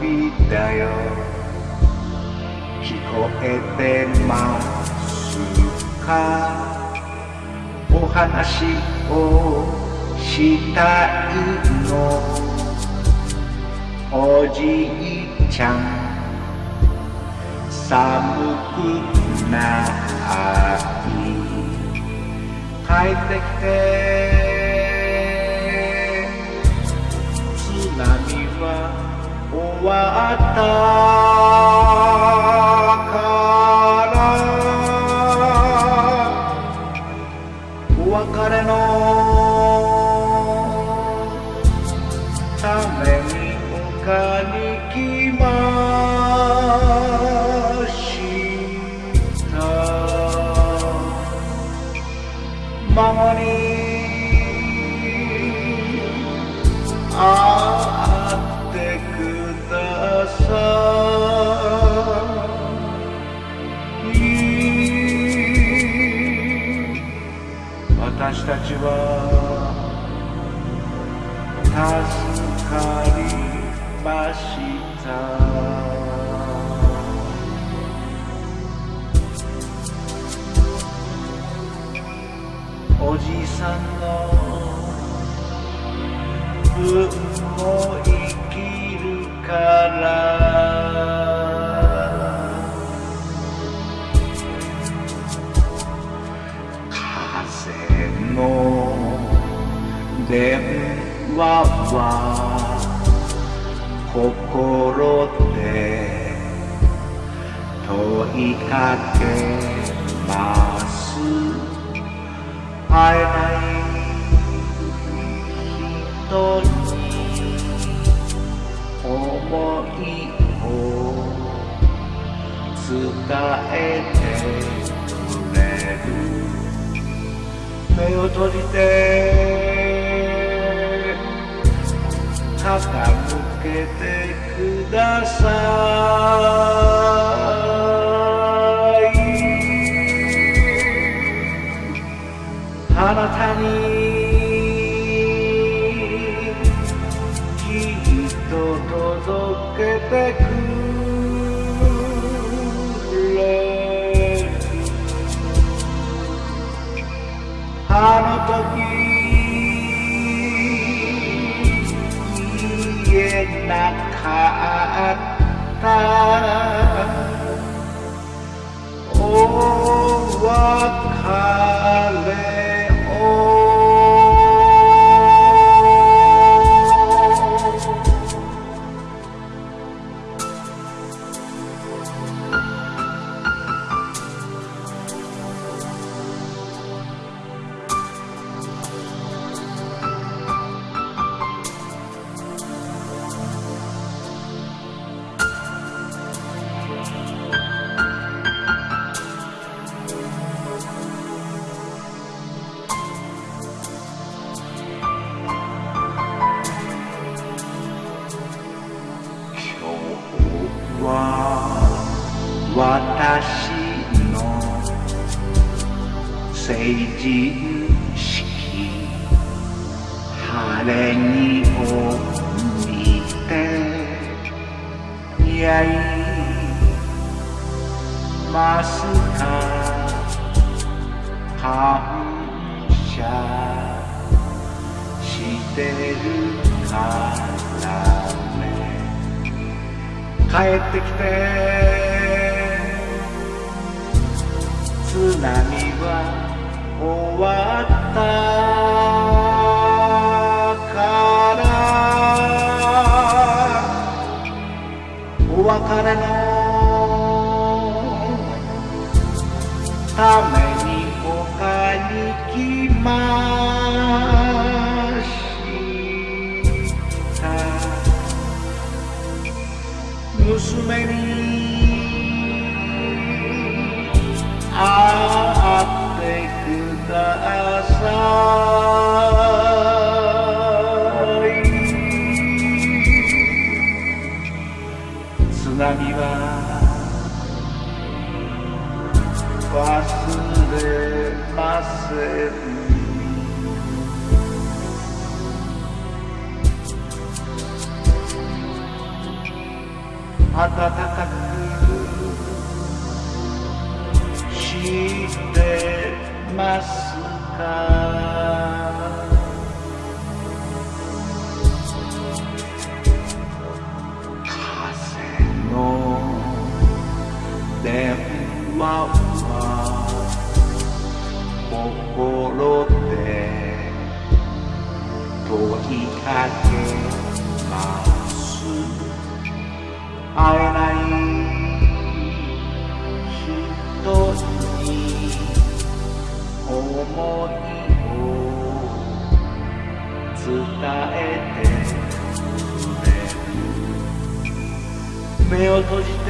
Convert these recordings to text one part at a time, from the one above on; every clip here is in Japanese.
びだよ。聞こえてますか？お話をしたいの。おじいちゃん。寒くない帰ってきて津波は終わったから。お別れのために迎えに来ますちは助かりました。おじさんの運もいい。心で問いかけます。会えない人に思いを伝えてくれる。目を閉じて。傾けてくださいあなたにきっと届けてくれるあの時言えなかったお別れを人式晴れ着を見て似合いますか。感謝してるからね。帰ってきて。津波は終わったからお別れのために他に来ました。娘に暖かくしてますか？風の電話は心で問いかけます。会えない人に思いを伝えてくれる目を閉じて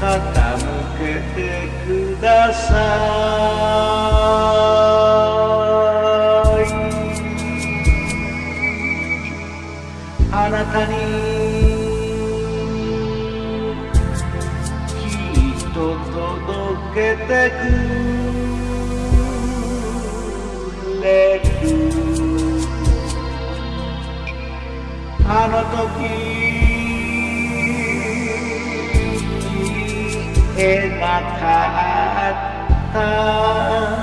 傾けてください。あなたに。きっと届けてく。れるあの時描かった。